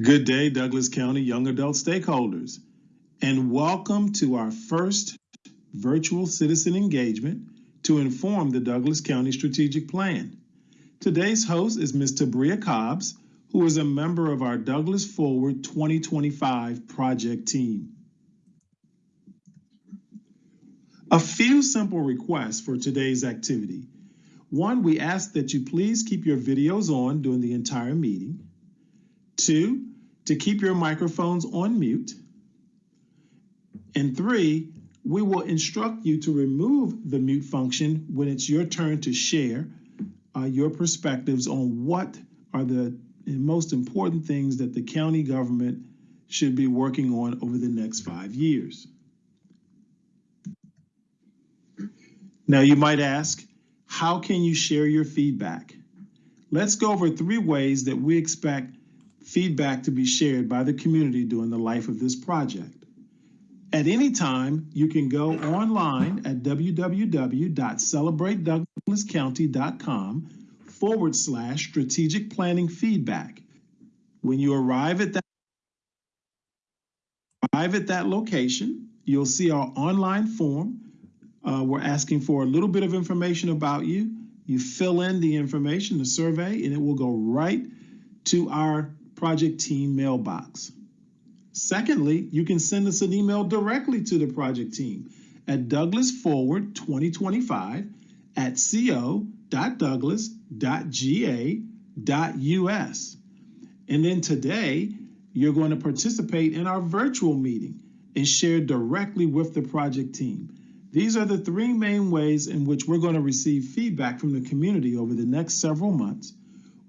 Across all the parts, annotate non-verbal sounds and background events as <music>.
Good day, Douglas County young adult stakeholders, and welcome to our first virtual citizen engagement to inform the Douglas County Strategic Plan. Today's host is Ms. Tabria Cobbs, who is a member of our Douglas Forward 2025 project team. A few simple requests for today's activity. One, we ask that you please keep your videos on during the entire meeting. Two, to keep your microphones on mute. And three, we will instruct you to remove the mute function when it's your turn to share uh, your perspectives on what are the most important things that the county government should be working on over the next five years. Now you might ask, how can you share your feedback? Let's go over three ways that we expect feedback to be shared by the community during the life of this project. At any time, you can go online at www.celebratedouglascounty.com forward slash strategic planning feedback. When you arrive at that arrive at that location, you'll see our online form. Uh, we're asking for a little bit of information about you. You fill in the information, the survey, and it will go right to our project team mailbox. Secondly, you can send us an email directly to the project team at douglasforward2025 at co.douglas.ga.us. And then today, you're going to participate in our virtual meeting and share directly with the project team. These are the three main ways in which we're going to receive feedback from the community over the next several months.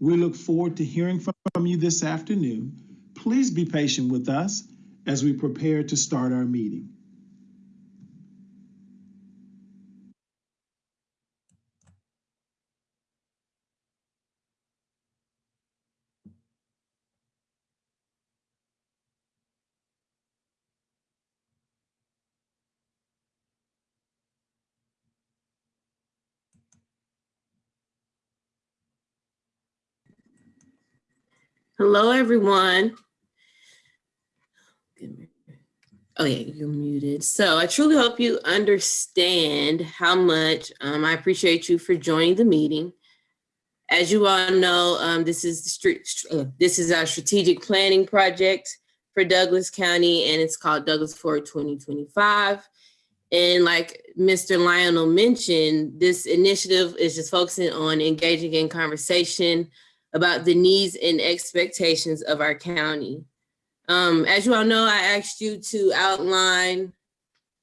We look forward to hearing from you this afternoon. Please be patient with us as we prepare to start our meeting. Hello, everyone. Oh yeah, you're muted. So I truly hope you understand how much um, I appreciate you for joining the meeting. As you all know, um, this is the uh, this is our strategic planning project for Douglas County, and it's called Douglas Forward 2025. And like Mr. Lionel mentioned, this initiative is just focusing on engaging in conversation about the needs and expectations of our county. Um, as you all know, I asked you to outline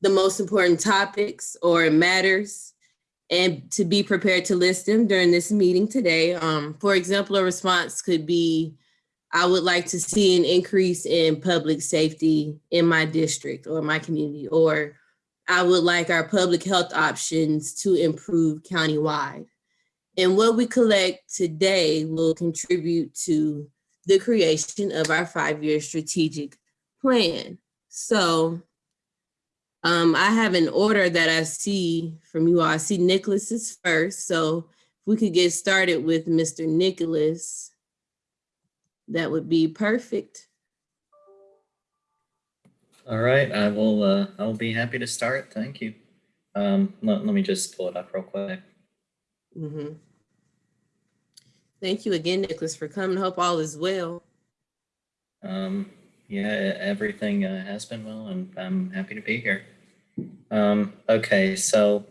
the most important topics or matters and to be prepared to list them during this meeting today. Um, for example, a response could be, I would like to see an increase in public safety in my district or my community, or I would like our public health options to improve countywide. And what we collect today will contribute to the creation of our five-year strategic plan. So um, I have an order that I see from you all. I see Nicholas is first. So if we could get started with Mr. Nicholas, that would be perfect. All right, I will. Uh, I will be happy to start. Thank you. Um, let, let me just pull it up real quick. Mm -hmm. Thank you again, Nicholas, for coming. Hope all is well. Um, yeah, everything uh, has been well, and I'm happy to be here. Um, okay, so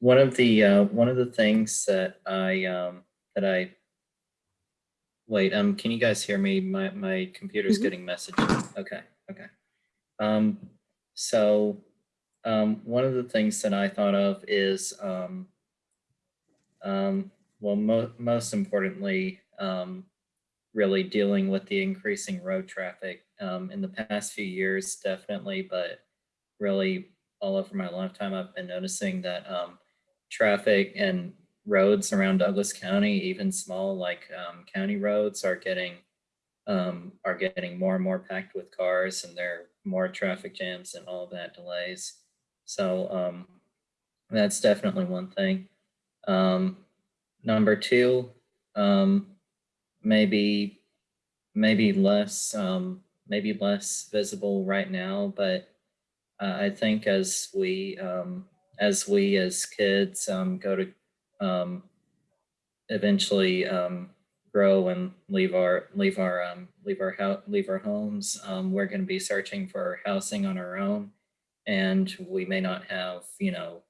one of the uh, one of the things that I um, that I wait um can you guys hear me? My my computer's mm -hmm. getting messages. Okay, okay. Um, so um, one of the things that I thought of is um, um, well, mo most importantly, um, really dealing with the increasing road traffic um, in the past few years, definitely, but really all over my lifetime, I've been noticing that um, traffic and roads around Douglas County, even small like um, county roads are getting um, are getting more and more packed with cars and there are more traffic jams and all that delays. So that's definitely one thing. Um, Number two, um, maybe maybe less, um, maybe less visible right now, but uh, I think as we, um, as we as kids um, go to um, eventually um, grow and leave our leave our um, leave our leave our homes, um, we're going to be searching for housing on our own, and we may not have you know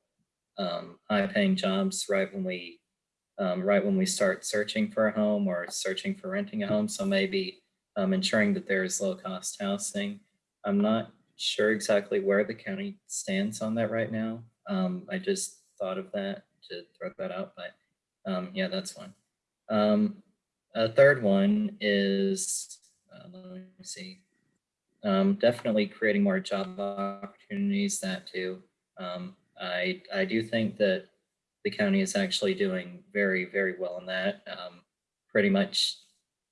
um, high paying jobs right when we um, right when we start searching for a home or searching for renting a home. So maybe um, ensuring that there is low cost housing. I'm not sure exactly where the county stands on that right now. Um, I just thought of that to throw that out, but um, yeah, that's one. Um, a third one is, uh, let me see, um, definitely creating more job opportunities, that too. Um, I, I do think that the county is actually doing very, very well in that. Um, pretty much,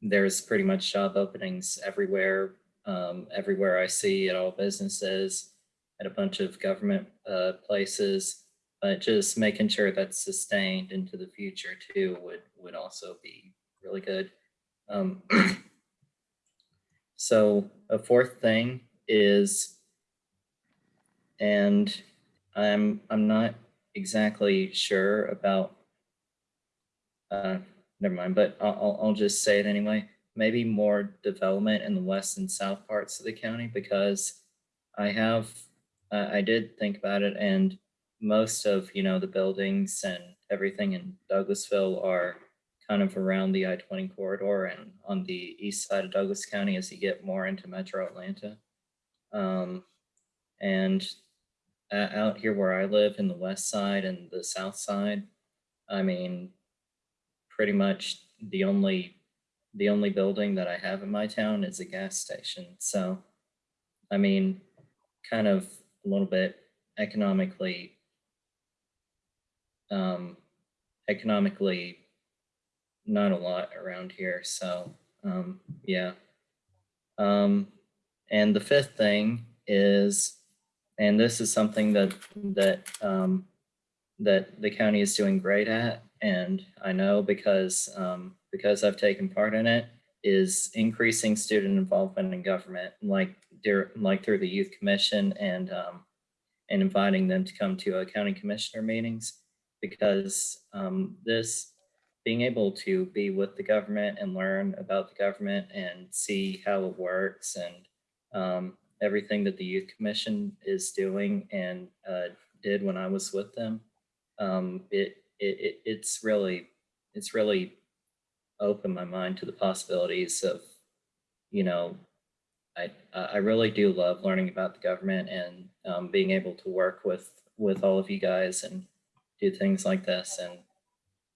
there's pretty much job openings everywhere, um, everywhere I see at all businesses, at a bunch of government uh, places, but just making sure that's sustained into the future too would, would also be really good. Um, <clears throat> so a fourth thing is, and I'm, I'm not exactly sure about, uh, never mind, but I'll, I'll- just say it anyway. Maybe more development in the west and south parts of the county because I have, uh, I did think about it and most of, you know, the buildings and everything in Douglasville are kind of around the I-20 corridor and on the east side of Douglas County as you get more into metro Atlanta. Um, and uh, out here where I live in the west side and the south side, I mean, pretty much the only the only building that I have in my town is a gas station. So, I mean, kind of a little bit economically, um, economically, not a lot around here. So, um, yeah. Um, and the fifth thing is and this is something that that um, that the county is doing great at, and I know because um, because I've taken part in it, is increasing student involvement in government, like like through the youth commission and um, and inviting them to come to a county commissioner meetings, because um, this being able to be with the government and learn about the government and see how it works and um, everything that the youth commission is doing and uh, did when I was with them. Um, it, it, it it's really it's really opened my mind to the possibilities of, you know, I I really do love learning about the government and um, being able to work with with all of you guys and do things like this and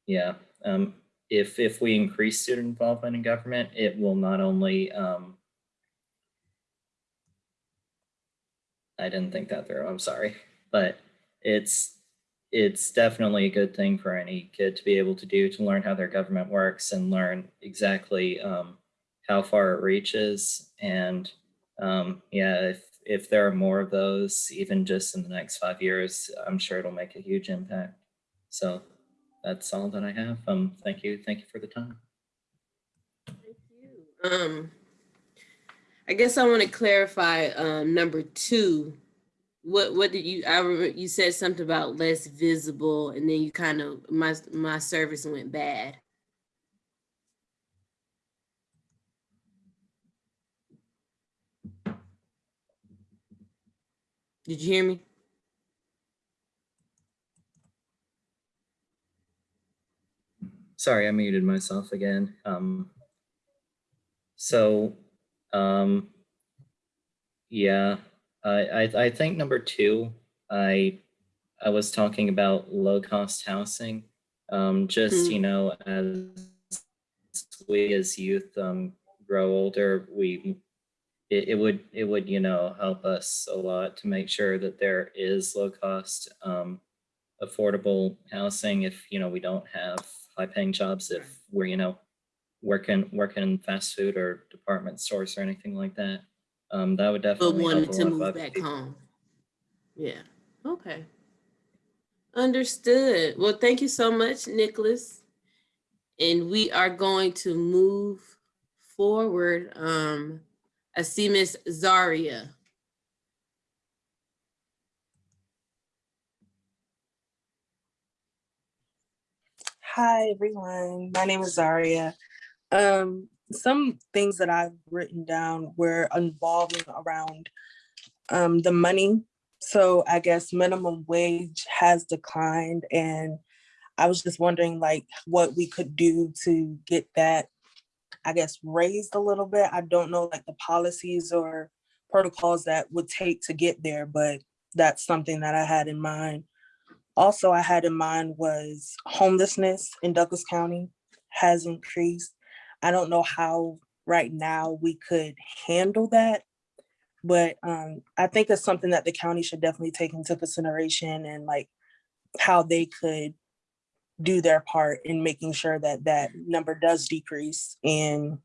yeah. Um, if if we increase student involvement in government, it will not only um, I didn't think that through. I'm sorry, but it's it's definitely a good thing for any kid to be able to do to learn how their government works and learn exactly um, how far it reaches. And um, yeah, if if there are more of those, even just in the next five years, I'm sure it'll make a huge impact. So that's all that I have. Um, thank you, thank you for the time. Thank you. Um, I guess I want to clarify, um, number two. What, what did you, I remember you said something about less visible and then you kind of, my, my service went bad. Did you hear me? Sorry, I muted myself again. Um, so, um, yeah, I, I, I think number two, I, I was talking about low cost housing. Um, just, Hmm. you know, as we as youth, um, grow older, we, it, it would, it would, you know, help us a lot to make sure that there is low cost, um, affordable housing if, you know, we don't have high paying jobs, if we're, you know, working, working in fast food or department stores or anything like that. Um, that would definitely help wanted a to lot of move back people. home. Yeah, okay. Understood. Well, thank you so much, Nicholas. And we are going to move forward. Um, I see Miss Zaria. Hi everyone, my name is Zaria. Um, some things that I've written down were involving around um, the money. So I guess minimum wage has declined and I was just wondering like what we could do to get that, I guess, raised a little bit. I don't know like the policies or protocols that would take to get there, but that's something that I had in mind. Also, I had in mind was homelessness in Douglas County has increased. I don't know how right now we could handle that. But um, I think it's something that the county should definitely take into consideration and like how they could do their part in making sure that that number does decrease and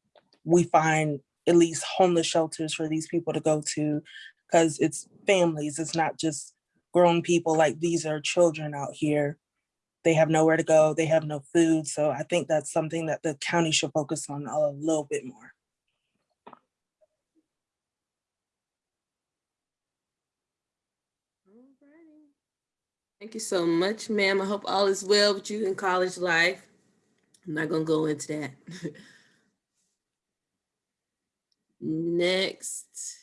we find at least homeless shelters for these people to go to because it's families, it's not just grown people, like these are children out here. They have nowhere to go, they have no food. So I think that's something that the county should focus on a little bit more. Thank you so much, ma'am. I hope all is well with you in college life. I'm not gonna go into that. <laughs> Next,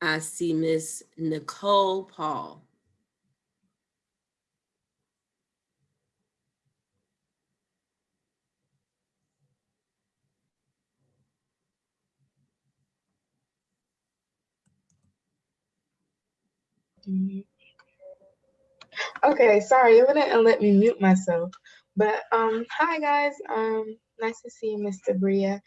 I see Miss Nicole Paul. Okay, sorry, it wouldn't let me mute myself. But um, hi guys, um, nice to see you, Mr. Bria.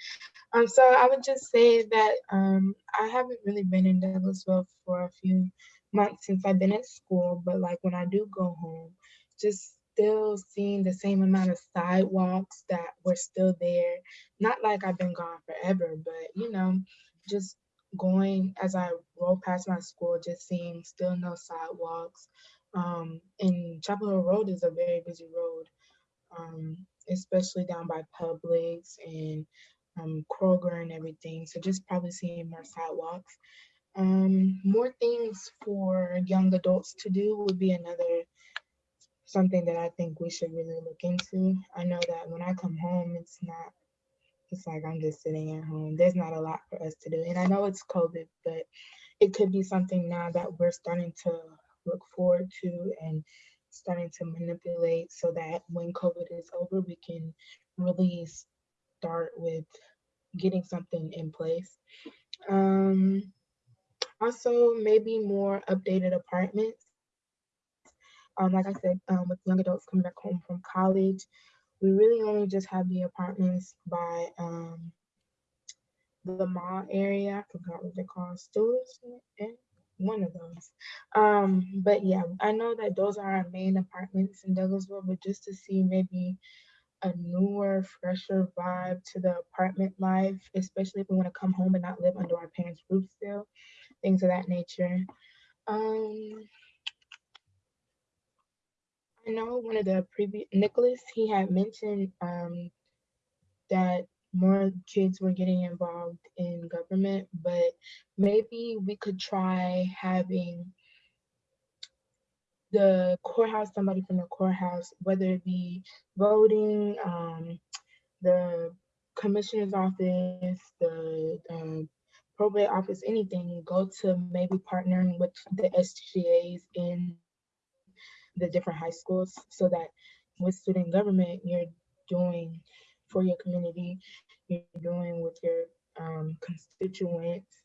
Um, so I would just say that um, I haven't really been in Douglasville for a few months since I've been at school, but like when I do go home, just still seeing the same amount of sidewalks that were still there. Not like I've been gone forever, but you know, just going as I roll past my school, just seeing still no sidewalks. Um, and Chapel Hill Road is a very busy road, um, especially down by Publix and um, Kroger and everything. So just probably seeing more sidewalks. Um, more things for young adults to do would be another something that I think we should really look into. I know that when I come home, it's not it's like I'm just sitting at home. There's not a lot for us to do. And I know it's COVID, but it could be something now that we're starting to look forward to and starting to manipulate so that when COVID is over, we can really start with getting something in place. Um, also, maybe more updated apartments. Um, like I said, um, with young adults coming back home from college, we really only just have the apartments by um, the mall area. I forgot what they're called, Stewart's and one of those. Um, but yeah, I know that those are our main apartments in Douglasville, but just to see maybe a newer, fresher vibe to the apartment life, especially if we want to come home and not live under our parents' roof still, things of that nature. Um, I know one of the previous Nicholas, he had mentioned um, that more kids were getting involved in government, but maybe we could try having the courthouse, somebody from the courthouse, whether it be voting, um, the commissioner's office, the um, probate office, anything, go to maybe partnering with the SGAs in the different high schools so that with student government, you're doing for your community, you're doing with your um, constituents,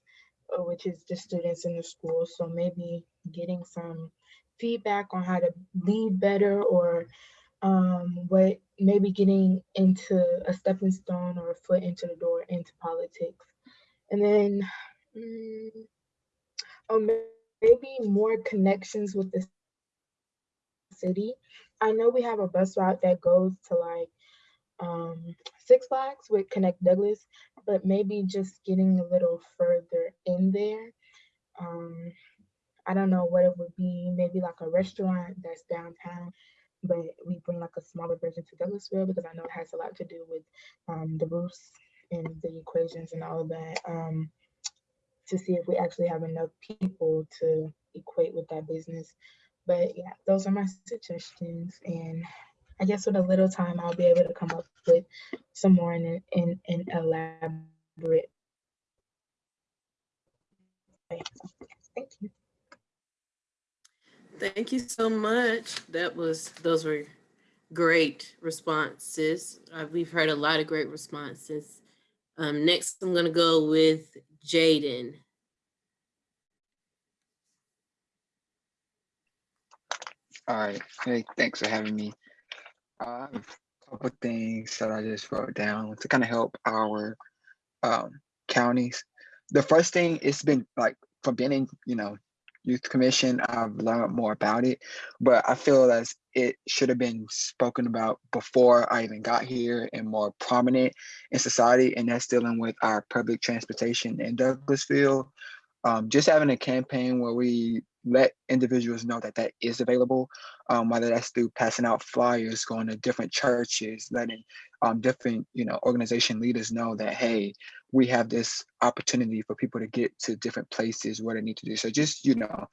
uh, which is the students in the school. So maybe getting some feedback on how to lead better or um, what maybe getting into a stepping stone or a foot into the door into politics. And then, mm, oh, maybe more connections with the city. I know we have a bus route that goes to like um, Six Flags with Connect Douglas, but maybe just getting a little further in there. Um, I don't know what it would be, maybe like a restaurant that's downtown but we bring like a smaller version to Douglasville because I know it has a lot to do with um, the roofs and the equations and all of that um, to see if we actually have enough people to equate with that business. But yeah, those are my suggestions. And I guess with a little time, I'll be able to come up with some more in in, in elaborate. Thank you. Thank you so much. That was, those were great responses. Uh, we've heard a lot of great responses. Um, next, I'm gonna go with Jaden. All right. Hey, thanks for having me. I have a couple things that I just wrote down to kind of help our um, counties. The first thing, it's been like from being in, you know, youth commission, I've learned more about it, but I feel as it should have been spoken about before I even got here and more prominent in society, and that's dealing with our public transportation in Douglasville. Um, just having a campaign where we let individuals know that that is available, um, whether that's through passing out flyers, going to different churches, letting um, different you know organization leaders know that hey, we have this opportunity for people to get to different places where they need to do. So just you know,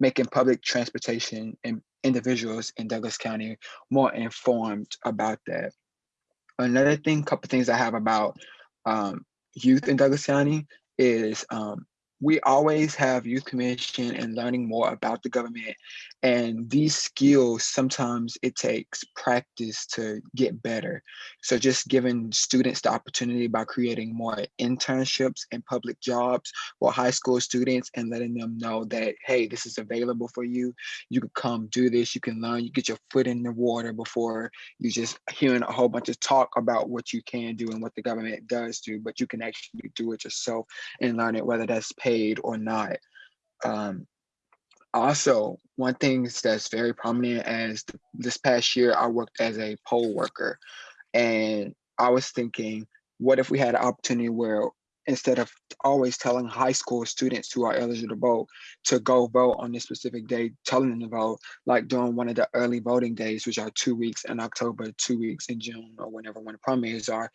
making public transportation and individuals in Douglas County more informed about that. Another thing, couple things I have about um, youth in Douglas County is um, we always have youth commission and learning more about the government. And these skills sometimes it takes practice to get better. So just giving students the opportunity by creating more internships and public jobs for high school students and letting them know that hey this is available for you. You can come do this. You can learn. You get your foot in the water before you just hearing a whole bunch of talk about what you can do and what the government does do but you can actually do it yourself and learn it whether that's paid or not. Um, also, one thing that's very prominent as th- this past year, I worked as a poll worker. And I was thinking, what if we had an opportunity where instead of always telling high school students who are eligible to vote to go vote on this specific day, telling them to vote, like during one of the early voting days, which are two weeks in October, two weeks in June, or whenever when the primaries are,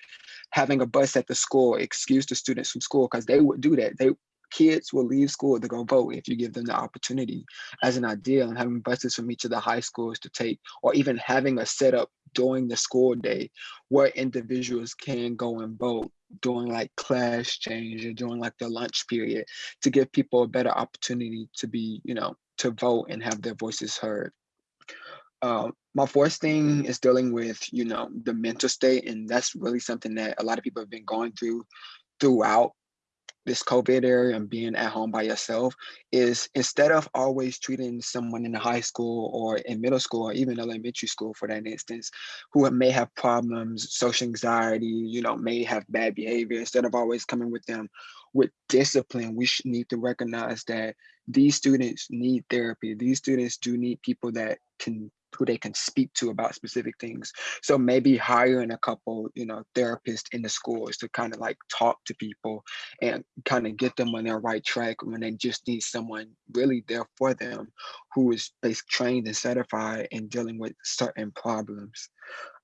having a bus at the school excuse the students from school because they would do that. They kids will leave school to go vote if you give them the opportunity as an idea and having buses from each of the high schools to take or even having a setup during the school day where individuals can go and vote during like class change or during like the lunch period to give people a better opportunity to be you know to vote and have their voices heard. Um, my fourth thing is dealing with you know the mental state and that's really something that a lot of people have been going through throughout this COVID era and being at home by yourself is instead of always treating someone in high school or in middle school or even elementary school for that instance, who may have problems, social anxiety, you know, may have bad behavior, instead of always coming with them with discipline, we need to recognize that these students need therapy. These students do need people that can who they can speak to about specific things. So maybe hiring a couple, you know, therapists in the schools to kind of like talk to people and kind of get them on their right track when they just need someone really there for them who is trained and certified in dealing with certain problems.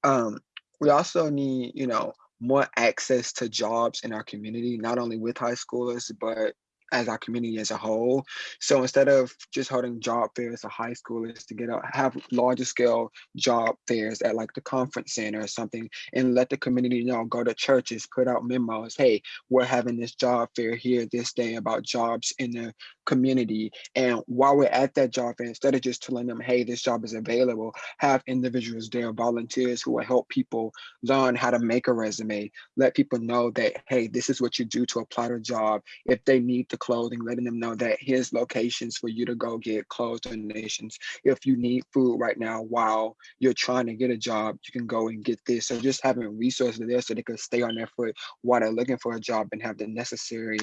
Um, we also need, you know, more access to jobs in our community, not only with high schoolers, but as our community as a whole. So instead of just holding job fairs for high schoolers to get out, have larger scale job fairs at like the conference center or something, and let the community know, go to churches, put out memos, hey, we're having this job fair here this day about jobs in the community. And while we're at that job fair, instead of just telling them, hey, this job is available, have individuals there, volunteers who will help people learn how to make a resume, let people know that, hey, this is what you do to apply to a job. If they need the clothing, letting them know that here's locations for you to go get clothes donations. If you need food right now while you're trying to get a job, you can go and get this. So just having resources there so they can stay on their foot while they're looking for a job and have the necessary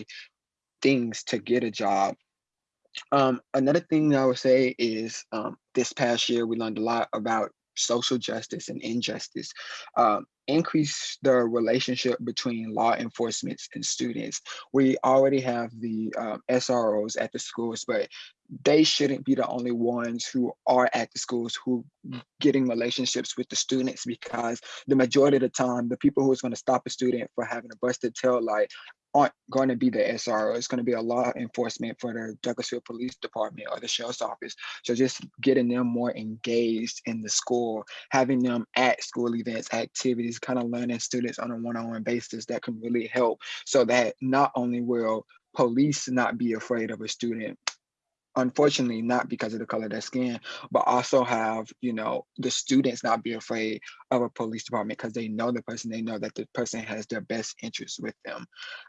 things to get a job. Um, another thing I would say is um, this past year we learned a lot about social justice and injustice. Um, increase the relationship between law enforcement and students. We already have the um, SROs at the schools, but they shouldn't be the only ones who are at the schools who getting relationships with the students because the majority of the time, the people who is going to stop a student for having a busted tail light aren't going to be the SRO. It's going to be a law enforcement for the Douglasville Police Department or the sheriff's office. So just getting them more engaged in the school, having them at school events, activities, kind of learning students on a one-on-one basis that can really help so that not only will police not be afraid of a student, unfortunately not because of the color of their skin but also have you know the students not be afraid of a police department because they know the person they know that the person has their best interests with them.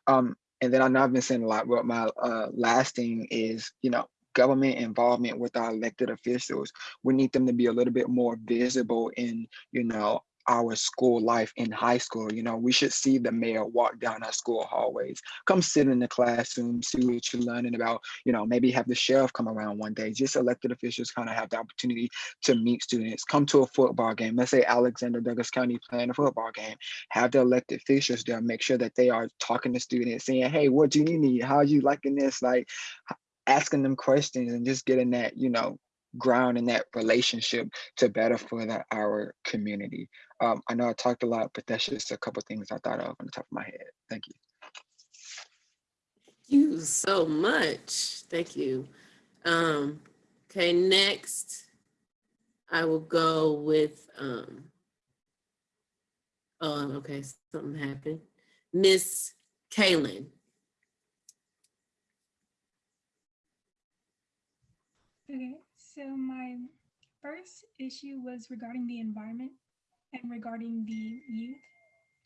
Um and then i know i've been saying a lot but my uh last thing is you know government involvement with our elected officials. We need them to be a little bit more visible in you know our school life in high school. You know, we should see the mayor walk down our school hallways, come sit in the classroom, see what you're learning about, you know, maybe have the sheriff come around one day. Just elected officials kind of have the opportunity to meet students, come to a football game. Let's say Alexander Douglas County playing a football game, have the elected officials there, make sure that they are talking to students, saying, hey, what do you need? How are you liking this? Like asking them questions and just getting that, you know, ground in that relationship to better further our community. Um, I know I talked a lot, but that's just a couple things I thought of on the top of my head. Thank you. Thank you so much. Thank you. Um, okay, next I will go with, um, oh, okay, something happened. Miss Kaylin. Okay, so my first issue was regarding the environment and regarding the youth.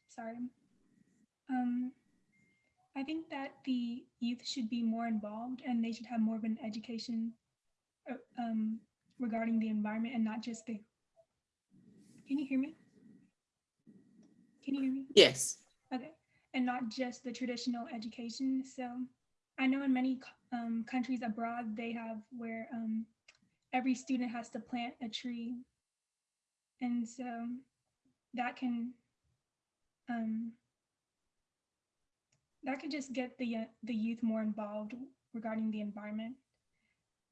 Sorry. Um, I think that the youth should be more involved and they should have more of an education uh, um, regarding the environment and not just the. Can you hear me? Can you hear me? Yes. Okay, and not just the traditional education. So I know in many um, countries abroad, they have where um, every student has to plant a tree. And so that can um, that could just get the uh, the youth more involved regarding the environment.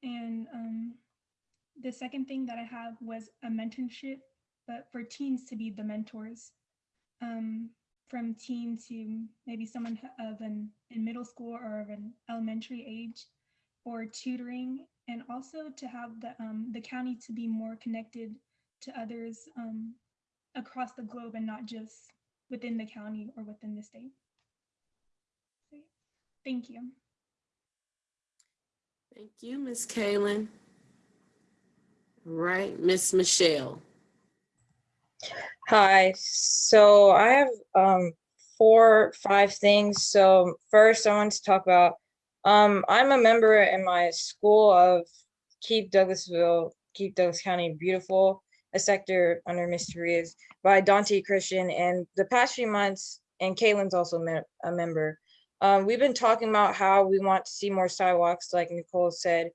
And um, the second thing that I have was a mentorship, but for teens to be the mentors um, from teen to maybe someone of an in middle school or of an elementary age, or tutoring, and also to have the um, the county to be more connected to others um, across the globe and not just within the county or within the state. So, Thank you. Thank you, Miss Kaylin. Right, Miss Michelle. Hi, so I have um four, five things. So first I want to talk about, um, I'm a member in my school of Keep Douglasville, Keep Douglas County Beautiful, a sector under Mysterious by Dante Christian. And the past few months, and Kaylin's also a member, um, we've been talking about how we want to see more sidewalks, like Nicole said.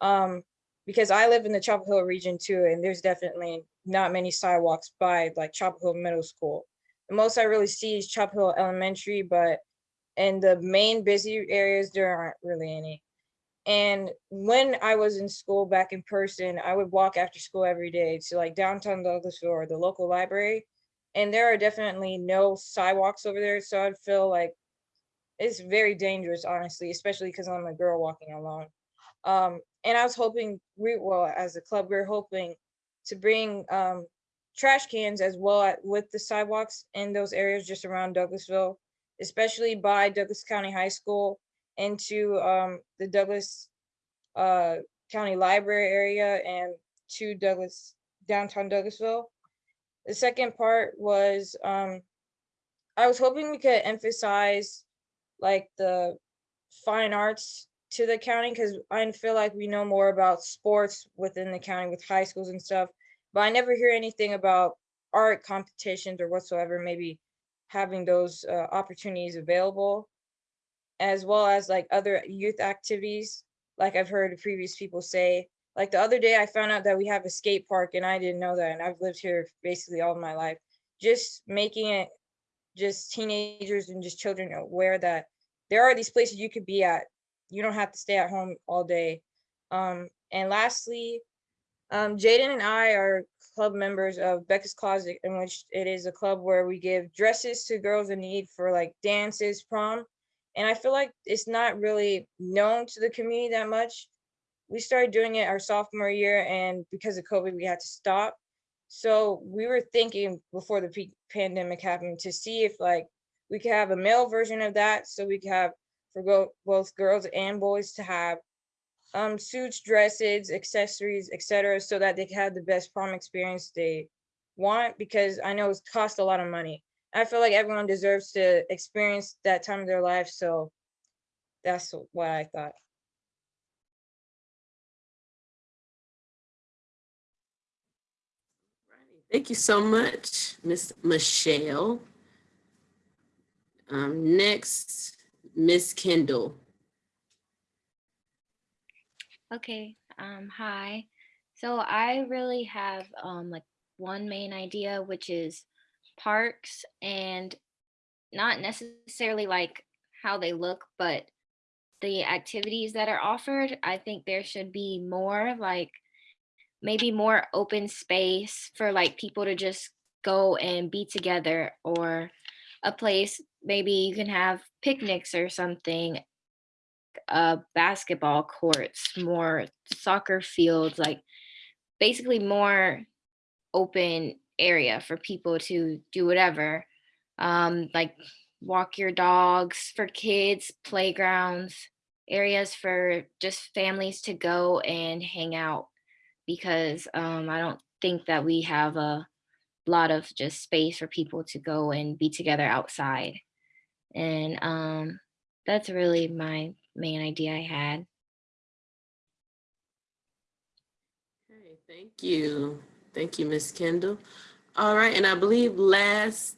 Um, because I live in the Chapel Hill region too, and there's definitely not many sidewalks by like Chapel Hill Middle School. The most I really see is Chapel Hill Elementary, but in the main busy areas, there aren't really any. And when I was in school back in person, I would walk after school every day to like downtown Douglasville or the local library. And there are definitely no sidewalks over there. So I'd feel like it's very dangerous, honestly, especially because I'm a girl walking alone. Um, and I was hoping, we well, as a club, we are hoping to bring um, trash cans as well at, with the sidewalks in those areas just around Douglasville, especially by Douglas County High School into um, the Douglas uh, County Library area and to Douglas downtown Douglasville. The second part was um, I was hoping we could emphasize like the fine arts to the county because I feel like we know more about sports within the county with high schools and stuff, but I never hear anything about art competitions or whatsoever. Maybe having those uh, opportunities available, as well as like other youth activities. Like I've heard previous people say, Like the other day, I found out that we have a skate park and I didn't know that. And I've lived here basically all my life. Just making it just teenagers and just children aware that there are these places you could be at. You don't have to stay at home all day. Um, and lastly, um, Jaden and I are club members of Becca's Closet, in which it is a club where we give dresses to girls in need for like dances, prom. And I feel like it's not really known to the community that much. We started doing it our sophomore year, and because of COVID, we had to stop. So we were thinking before the pandemic happened to see if like we could have a male version of that, so we could have for both girls and boys to have um suits, dresses, accessories, etc., so that they can have the best prom experience they want. Because I know it's cost a lot of money. I feel like everyone deserves to experience that time of their life. So that's what I thought. Thank you so much, Miss Michelle. Um, next, Miss Kendall. Okay, um, hi. So I really have um like one main idea, which is parks and not necessarily like how they look, but the activities that are offered. I think there should be more like maybe more open space for like people to just go and be together or a place maybe you can have picnics or something uh basketball courts more soccer fields like basically more open area for people to do whatever um like walk your dogs for kids playgrounds areas for just families to go and hang out because um i don't think that we have a lot of just space for people to go and be together outside. And um that's really my main idea I had. Okay, thank you. Thank you, Miss Kendall. All right, and I believe last,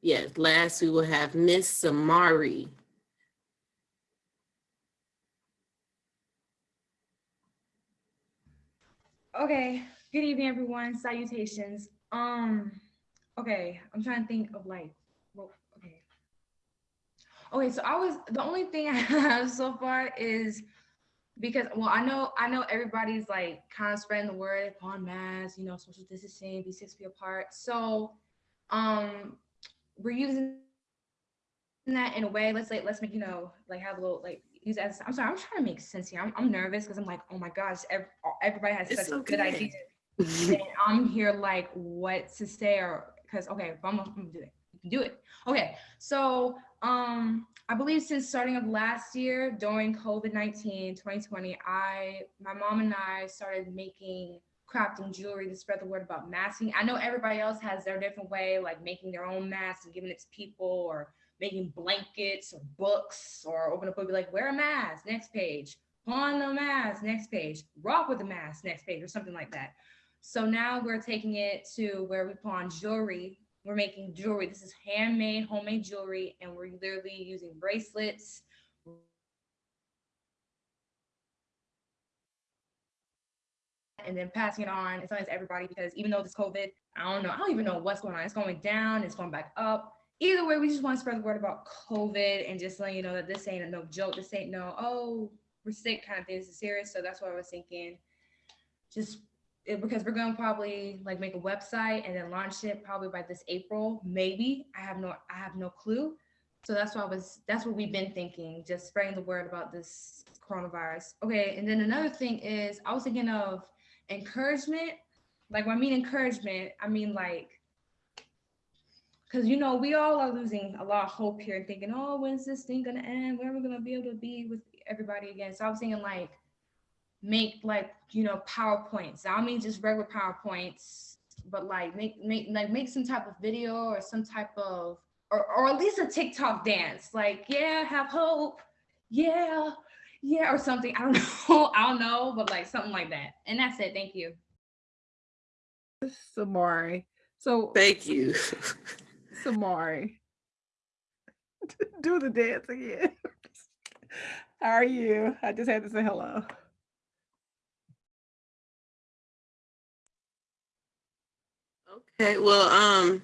yes, last we will have Miss Samari. Okay, good evening, everyone. Salutations. Um, okay, I'm trying to think of like, well, okay. Okay, so I was the only thing <laughs> I have so far is because well, I know I know everybody's like kind of spreading the word upon mass, you know, social distancing, be six feet apart. So, um, we're using that in a way. Let's say let's make you know like have a little like use as I'm sorry, I'm trying to make sense here. I'm, I'm nervous because I'm like, oh my gosh, ev- everybody has It's such good okay. ideas. <laughs> and I'm here like what to say or because okay, if I'm, I'm gonna do it, you can do it. Okay, so um, I believe since starting of last year during COVID-19, 2020, I my mom and I started making crafting jewelry to spread the word about masking. I know everybody else has their different way, like making their own masks and giving it to people or making blankets or books or open a book, be like, wear a mask, next page, pawn the mask, next page, rock with the mask, next page, or something like that. So now we're taking it to where we pawn jewelry. We're making jewelry. This is handmade, homemade jewelry, and we're literally using bracelets. And then passing it on telling it to everybody because even though this COVID, I don't know, I don't even know what's going on. It's going down, it's going back up. Either way, we just want to spread the word about COVID and just letting you know that this ain't no joke. This ain't no, oh, we're sick kind of thing. This is serious. So that's what I was thinking. Just it, because we're going to probably like make a website and then launch it probably by this April, maybe. I have no, I have no clue. So that's what I was, that's what we've been thinking, just spreading the word about this coronavirus. Okay, and then another thing is I was thinking of encouragement. Like when I mean encouragement, I mean like, because you know we all are losing a lot of hope here and thinking, oh, when's this thing gonna end? When are we gonna be able to be with everybody again? So I was thinking like make like you know powerpoints i don't mean just regular powerpoints but like make make like make some type of video or some type of or, or at least a tiktok dance like yeah have hope yeah yeah or something i don't <laughs> know i don't know but like something like that and that's it thank you Samari. So Thank you. <laughs> Samari. <laughs> Do the dance again. How are you? I just had to say hello. Okay, well, um,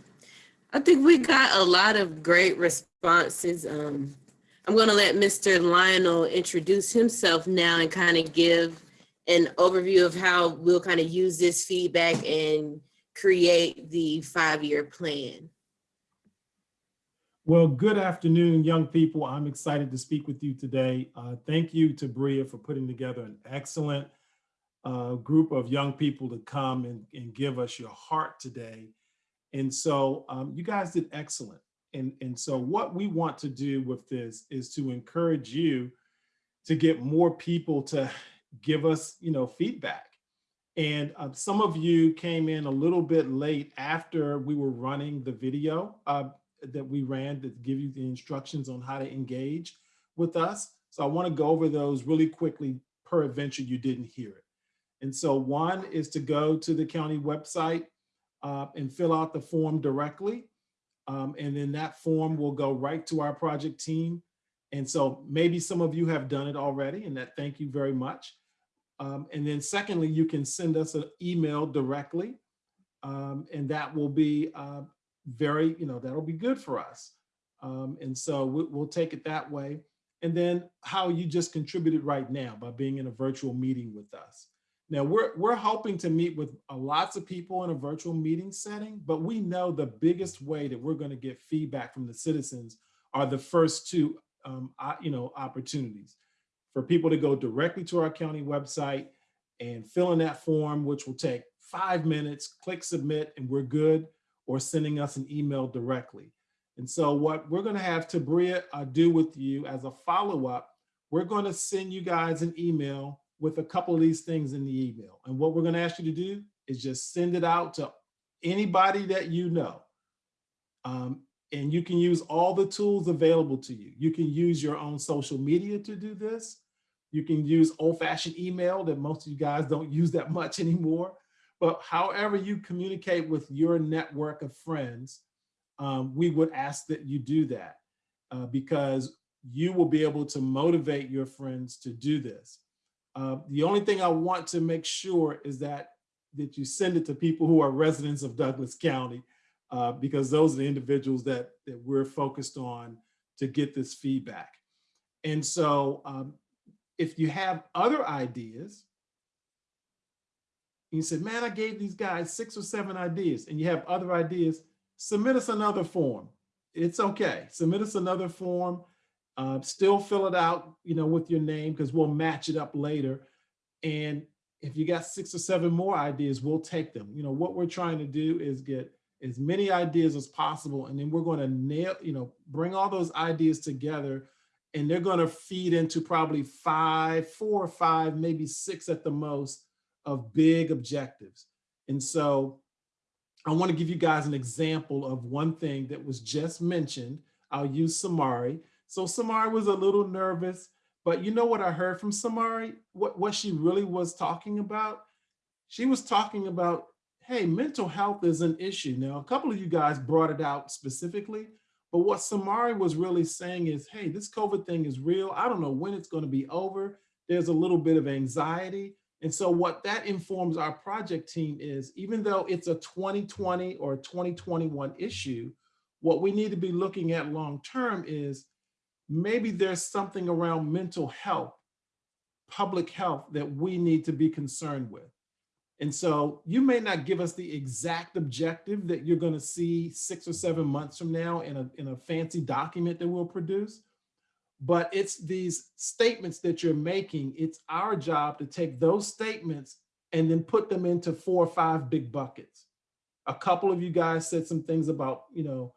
I think we got a lot of great responses. Um, I'm gonna let Mr. Lionel introduce himself now and kind of give an overview of how we'll kind of use this feedback and create the five-year plan. Well, good afternoon, young people. I'm excited to speak with you today. Uh, thank you to Bria for putting together an excellent uh, group of young people to come and, and give us your heart today. And so um, you guys did excellent. And, and so what we want to do with this is to encourage you to get more people to give us, you know, feedback. And uh, some of you came in a little bit late after we were running the video uh, that we ran to give you the instructions on how to engage with us. So I want to go over those really quickly per adventure you didn't hear it. And so one is to go to the county website uh, and fill out the form directly. Um, and then that form will go right to our project team. And so maybe some of you have done it already and that thank you very much. Um, and then secondly, you can send us an email directly um, and that will be uh, very, you know, that'll be good for us. Um, and so we, we'll take it that way. And then how you just contributed right now by being in a virtual meeting with us. Now we're, we're hoping to meet with uh, lots of people in a virtual meeting setting, but we know the biggest way that we're gonna get feedback from the citizens are the first two um, you know, opportunities for people to go directly to our county website and fill in that form, which will take five minutes, click submit and we're good, or sending us an email directly. And so what we're gonna have Tabria uh, do with you as a follow-up, we're gonna send you guys an email with a couple of these things in the email. And what we're gonna ask you to do is just send it out to anybody that you know. Um, and you can use all the tools available to you. You can use your own social media to do this. You can use old fashioned email that most of you guys don't <laughs> use that much anymore. But however you communicate with your network of friends, um, we would ask that you do that uh, because you will be able to motivate your friends to do this. Uh, the only thing I want to make sure is that that you send it to people who are residents of Douglas County uh, because those are the individuals that, that we're focused on to get this feedback. And so um, if you have other ideas, you said, man, I gave these guys six or seven ideas and you have other ideas, submit us another form. It's okay. Submit us another form. Uh, still fill it out, you know, with your name because we'll match it up later. And if you got six or seven more ideas, we'll take them. You know, what we're trying to do is get as many ideas as possible. And then we're going to nail, you know, bring all those ideas together and they're going to feed into probably five, four or five, maybe six at the most of big objectives. And so I want to give you guys an example of one thing that was just mentioned. I'll use Samari. So Samari was a little nervous, but you know what I heard from Samari? What, what she really was talking about? She was talking about, hey, mental health is an issue. Now, a couple of you guys brought it out specifically, but what Samari was really saying is, hey, this COVID thing is real. I don't know when it's going to be over. There's a little bit of anxiety. And so what that informs our project team is, even though it's a 2020 or 2021 issue, what we need to be looking at long-term is maybe there's something around mental health, public health that we need to be concerned with. And so you may not give us the exact objective that you're gonna see six or seven months from now in a, in a fancy document that we'll produce, but it's these statements that you're making. It's our job to take those statements and then put them into four or five big buckets. A couple of you guys said some things about, you know,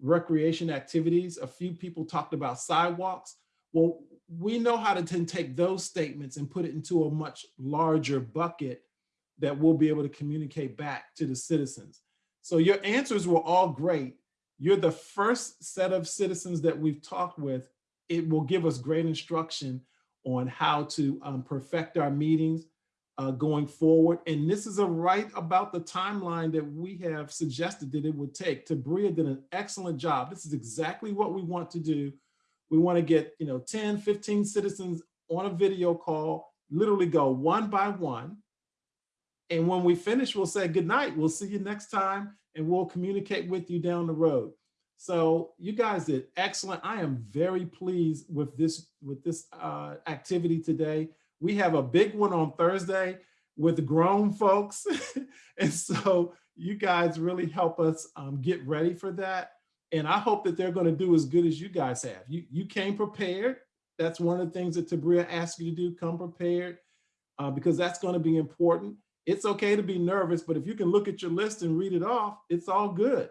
recreation activities. A few people talked about sidewalks. Well, we know how to take those statements and put it into a much larger bucket that we'll be able to communicate back to the citizens. So your answers were all great. You're the first set of citizens that we've talked with it will give us great instruction on how to um, perfect our meetings uh, going forward. And this is a right about the timeline that we have suggested that it would take. Tabria did an excellent job. This is exactly what we want to do. We want to get, you know, 10, 15 citizens on a video call, literally go one by one, And when we finish, we'll say good night. We'll see you next time and we'll communicate with you down the road. So you guys did excellent. I am very pleased with this with this uh, activity today. We have a big one on Thursday with grown folks. <laughs> and so you guys really help us um, get ready for that. And I hope that they're going to do as good as you guys have. You, you came prepared. That's one of the things that Tabria asked you to do, come prepared, uh, because that's going to be important. It's okay to be nervous, but if you can look at your list and read it off, it's all good.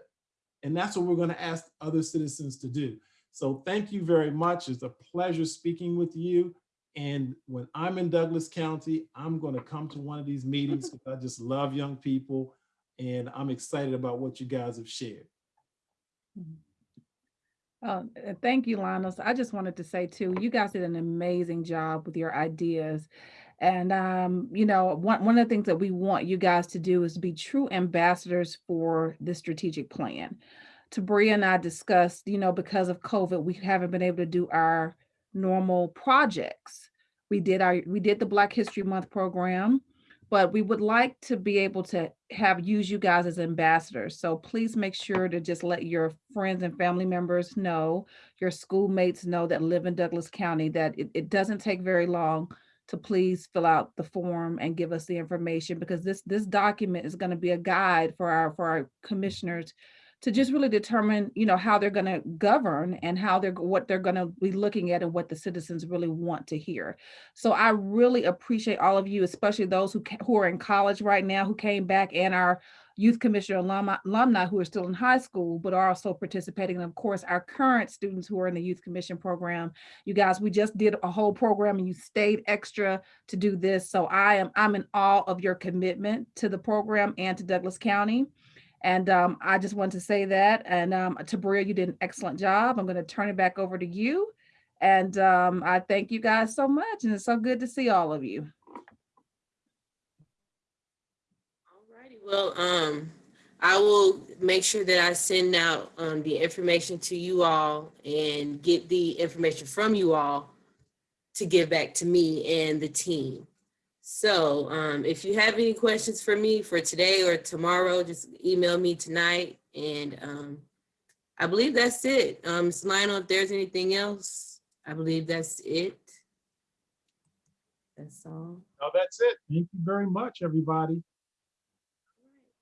And that's what we're going to ask other citizens to do. So thank you very much. It's a pleasure speaking with you. And when I'm in Douglas County, I'm going to come to one of these meetings <laughs> because I just love young people and I'm excited about what you guys have shared. Uh, uh, thank you, Linus. I just wanted to say too, you guys did an amazing job with your ideas. And, um, you know, one, one of the things that we want you guys to do is be true ambassadors for the strategic plan. Tabria and I discussed, you know, because of COVID, we haven't been able to do our normal projects. We did our, we did the Black History Month program, but we would like to be able to have, use you guys as ambassadors. So please make sure to just let your friends and family members know, your schoolmates know that live in Douglas County, that it, it doesn't take very long to please fill out the form and give us the information because this this document is going to be a guide for our for our commissioners to just really determine you know how they're going to govern and how they're what they're going to be looking at and what the citizens really want to hear. So i really appreciate all of you especially those who who are in college right now who came back and our youth commissioner alumni, alumni who are still in high school but are also participating. And of course our current students who are in the youth commission program. You guys we just did a whole program and you stayed extra to do this. So i am i'm in awe of your commitment to the program and to douglas county and um, I just want to say that. And um, Tabria, you did an excellent job. I'm going to turn it back over to you. And um, I thank you guys so much. And it's so good to see all of you. Alrighty, well, um, I will make sure that I send out, um, the information to you all and get the information from you all to give back to me and the team. So, um, if you have any questions for me for today or tomorrow, just email me tonight and, um, I believe that's it. Um, Ms. Lionel, if there's anything else, I believe that's it. That's all. No, that's it. Thank you very much, everybody.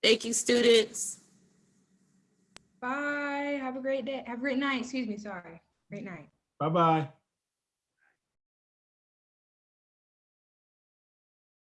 Thank you, students. Bye. Have a great day. Have a great night. Excuse me. Sorry. Great night. Bye-bye.